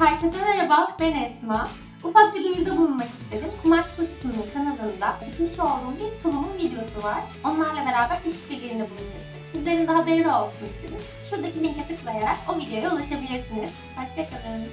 Herkese merhaba, ben Esma. Ufak bir duyuruda bulunmak istedim. Kumaş Fırsatı'nın kanalında yapmış olduğum bir tulumun videosu var. Onlarla beraber işbirliğinde bulunmuştuk. Sizlerin de haberi olsun istedim. Şuradaki linke tıklayarak o videoya ulaşabilirsiniz. Hoşçakalın.